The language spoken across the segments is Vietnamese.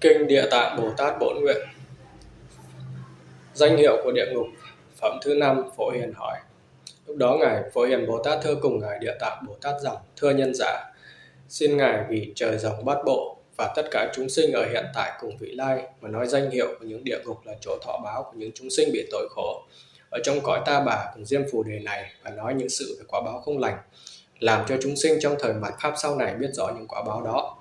Kinh Địa Tạng Bồ Tát Bổn Nguyện. Danh hiệu của địa ngục Phẩm thứ năm Phổ Hiền hỏi. Lúc đó Ngài Phổ Hiền Bồ Tát thưa cùng Ngài Địa Tạng Bồ Tát rằng Thưa nhân giả, xin Ngài vì trời rồng bát bộ và tất cả chúng sinh ở hiện tại cùng vị lai. Mà nói danh hiệu của những địa ngục là chỗ thọ báo của những chúng sinh bị tội khổ. Ở trong cõi ta bà cùng diêm phù đề này và nói những sự về quả báo không lành, làm cho chúng sinh trong thời mạt pháp sau này biết rõ những quả báo đó.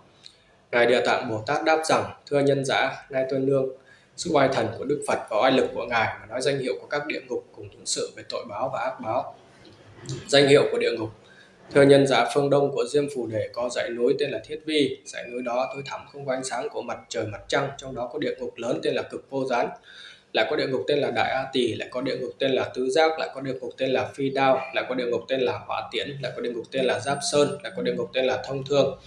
Ngài địa tạng bồ tát đáp rằng, thưa nhân giả, nay tuân nương sự oai thần của đức phật và oai lực của ngài mà nói danh hiệu của các địa ngục cùng những sự về tội báo và ác báo. Danh hiệu của địa ngục Thưa nhân giả phương đông của Diêm Phù Đề có dãy núi tên là Thiết Vi, dãy núi đó tối thẳm không có ánh sáng của mặt trời mặt trăng, trong đó có địa ngục lớn tên là Cực Vô Gián, lại có địa ngục tên là Đại A Tỳ, lại có địa ngục tên là Tứ Giác, lại có địa ngục tên là Phi Đao, lại có địa ngục tên là Hỏa Tiễn, lại có địa ngục tên là Giáp Sơn, lại có địa ngục tên là Thông Thương,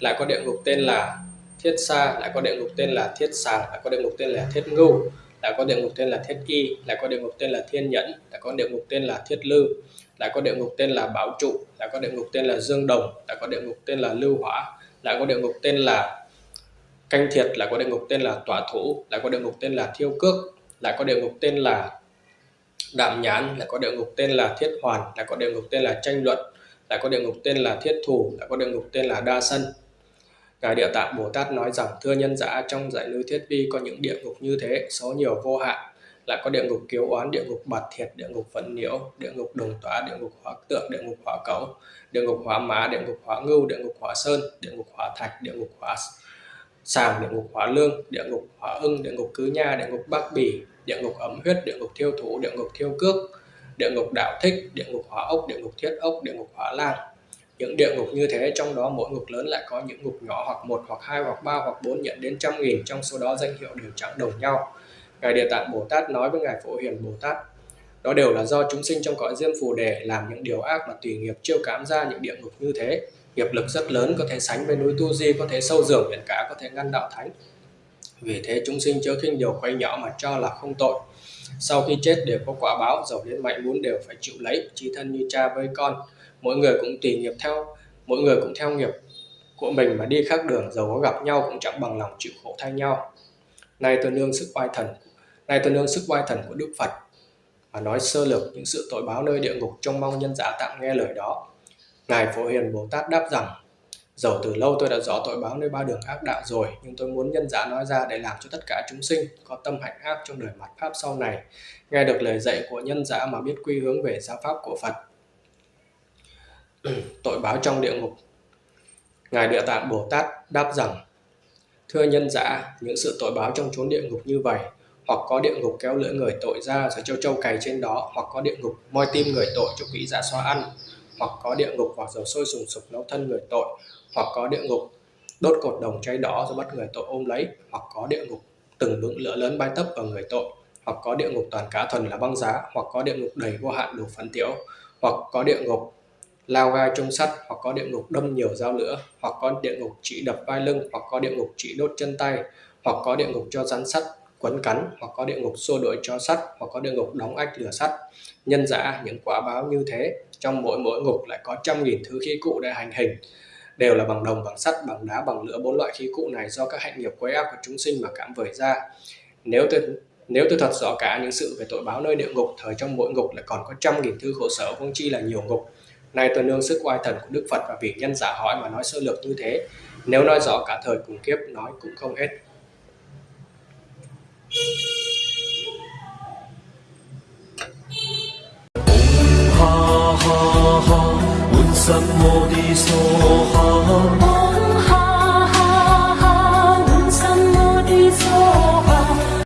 lại có địa ngục tên là Thiết Sa, lại có địa ngục tên là Thiết Sàng, lại có địa ngục tên là Thiết Ngưu, lại có địa ngục tên là Thiết Y, lại có địa ngục tên là Thiên Nhẫn, lại có địa ngục tên là Thiết Lư, lại có địa ngục tên là Bảo Trụ, lại có địa ngục tên là Dương Đồng, lại có địa ngục tên là Lưu Hỏa, lại có địa ngục tên là Canh Thiệt, lại có địa ngục tên là Tỏa Thủ, lại có địa ngục tên là Thiêu Cước, lại có địa ngục tên là Đạm Nhãn, lại có địa ngục tên là Thiết Hoàn, lại có địa ngục tên là Tranh Luận, lại có địa ngục tên là Thiết Thủ, lại có địa ngục tên là Đa Sân. Ngài Địa Tạng Bồ Tát nói rằng thưa nhân giả trong giải núi Thiết Vi có những địa ngục như thế, số nhiều vô hạn, lại có địa ngục kiếu oán địa ngục bạt thiệt địa ngục vận nhiễu địa ngục đồng tỏa địa ngục hóa tượng địa ngục hỏa cấu địa ngục hỏa má, địa ngục hỏa ngưu địa ngục hỏa sơn địa ngục hỏa thạch địa ngục hỏa sàng địa ngục hỏa lương địa ngục hỏa ưng địa ngục cứ nha địa ngục bắc bỉ địa ngục ấm huyết địa ngục thiêu thủ địa ngục thiêu cước địa ngục đạo thích địa ngục hỏa ốc địa ngục thiết ốc địa ngục hỏa lang những địa ngục như thế trong đó mỗi ngục lớn lại có những ngục nhỏ hoặc một hoặc hai hoặc ba hoặc bốn nhận đến trăm nghìn trong số đó danh hiệu đều chẳng đồng nhau Ngài Địa Tạng Bồ Tát nói với Ngài Phổ Hiền Bồ Tát, đó đều là do chúng sinh trong cõi diêm phù đề làm những điều ác mà tùy nghiệp chiêu cảm ra những địa ngục như thế. Nghiệp lực rất lớn, có thể sánh với núi tu di, có thể sâu dường biển cả có thể ngăn đạo thánh. Vì thế chúng sinh chớ khinh điều quay nhỏ mà cho là không tội. Sau khi chết đều có quả báo, giàu đến mạnh muốn đều phải chịu lấy, chi thân như cha với con. Mỗi người cũng tùy nghiệp theo, mỗi người cũng theo nghiệp của mình mà đi khác đường, giàu có gặp nhau cũng chẳng bằng lòng chịu khổ thay nhau. Nay tôi nương sức oai thần nay tôi nương sức oai thần của Đức Phật và nói sơ lược những sự tội báo nơi địa ngục trông mong nhân giả tạm nghe lời đó. Ngài Phổ Hiền Bồ Tát đáp rằng, dầu từ lâu tôi đã rõ tội báo nơi ba đường ác đạo rồi, nhưng tôi muốn nhân giả nói ra để làm cho tất cả chúng sinh có tâm hạnh ác trong đời mặt Pháp sau này, nghe được lời dạy của nhân giả mà biết quy hướng về giáo Pháp của Phật. tội báo trong địa ngục Ngài Địa Tạng Bồ Tát đáp rằng, Thưa nhân giả, những sự tội báo trong chốn địa ngục như vậy hoặc có địa ngục kéo lưỡi người tội ra rồi châu châu cày trên đó hoặc có địa ngục moi tim người tội cho quỷ dạ xoa ăn hoặc có địa ngục hoặc dầu sôi sùng sục nấu thân người tội hoặc có địa ngục đốt cột đồng cháy đỏ rồi bắt người tội ôm lấy hoặc có địa ngục từng vững lửa lớn bay tấp vào người tội hoặc có địa ngục toàn cá thuần là băng giá hoặc có địa ngục đầy vô hạn đủ phấn tiểu hoặc có địa ngục lao gai trong sắt hoặc có địa ngục đâm nhiều dao lửa hoặc có địa ngục chỉ đập vai lưng hoặc có địa ngục chỉ đốt chân tay hoặc có địa ngục cho rắn sắt quấn cắn hoặc có địa ngục xô đuổi cho sắt hoặc có địa ngục đóng ách lửa sắt. Nhân giả những quả báo như thế, trong mỗi mỗi ngục lại có trăm nghìn thứ khí cụ để hành hình, đều là bằng đồng, bằng sắt, bằng đá, bằng lửa. Bốn loại khí cụ này do các hạnh nghiệp quấy ác của chúng sinh mà cảm vời ra. Nếu tôi nếu tôi thật rõ cả những sự về tội báo nơi địa ngục, thời trong mỗi ngục lại còn có trăm nghìn thứ khổ sở không chi là nhiều ngục. Nay tôi nương sức oai thần của đức phật và vì nhân giả hỏi mà nói sơ lược như thế. Nếu nói rõ cả thời cùng kiếp, nói cũng không hết. 南无地梭诃。